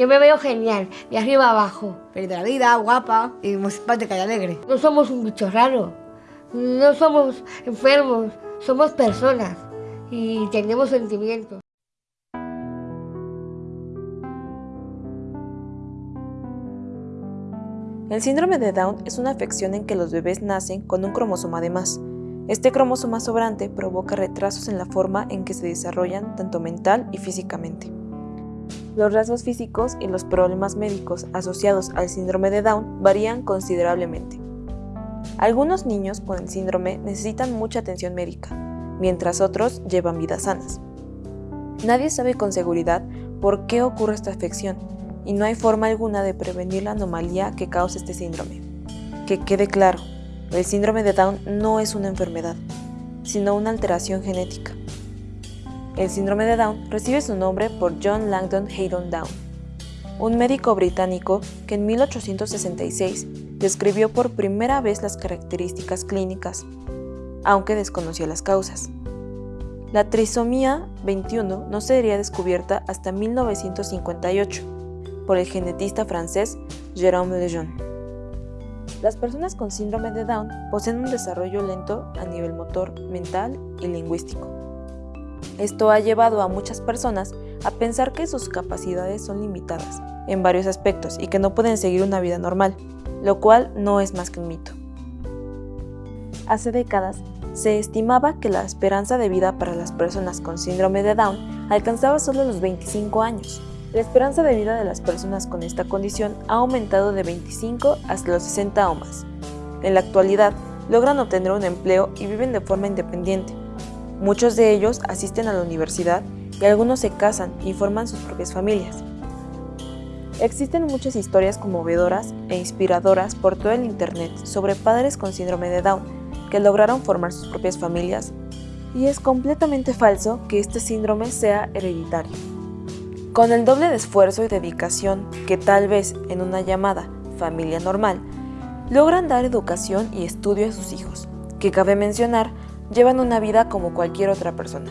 Yo me veo genial, de arriba abajo. Feliz de la vida, guapa y muy simpática y alegre. No somos un bicho raro. No somos enfermos. Somos personas. Y tenemos sentimientos. El síndrome de Down es una afección en que los bebés nacen con un cromosoma de más. Este cromosoma sobrante provoca retrasos en la forma en que se desarrollan tanto mental y físicamente. Los rasgos físicos y los problemas médicos asociados al síndrome de Down varían considerablemente. Algunos niños con el síndrome necesitan mucha atención médica, mientras otros llevan vidas sanas. Nadie sabe con seguridad por qué ocurre esta afección y no hay forma alguna de prevenir la anomalía que causa este síndrome. Que quede claro, el síndrome de Down no es una enfermedad, sino una alteración genética. El síndrome de Down recibe su nombre por John Langdon Haydon Down, un médico británico que en 1866 describió por primera vez las características clínicas, aunque desconocía las causas. La trisomía 21 no sería descubierta hasta 1958 por el genetista francés Jérôme Lejeune. Las personas con síndrome de Down poseen un desarrollo lento a nivel motor, mental y lingüístico. Esto ha llevado a muchas personas a pensar que sus capacidades son limitadas en varios aspectos y que no pueden seguir una vida normal, lo cual no es más que un mito. Hace décadas, se estimaba que la esperanza de vida para las personas con síndrome de Down alcanzaba solo los 25 años, la esperanza de vida de las personas con esta condición ha aumentado de 25 hasta los 60 o más. En la actualidad, logran obtener un empleo y viven de forma independiente. Muchos de ellos asisten a la universidad y algunos se casan y forman sus propias familias. Existen muchas historias conmovedoras e inspiradoras por todo el Internet sobre padres con síndrome de Down que lograron formar sus propias familias y es completamente falso que este síndrome sea hereditario. Con el doble de esfuerzo y dedicación que tal vez en una llamada familia normal, logran dar educación y estudio a sus hijos, que cabe mencionar, llevan una vida como cualquier otra persona.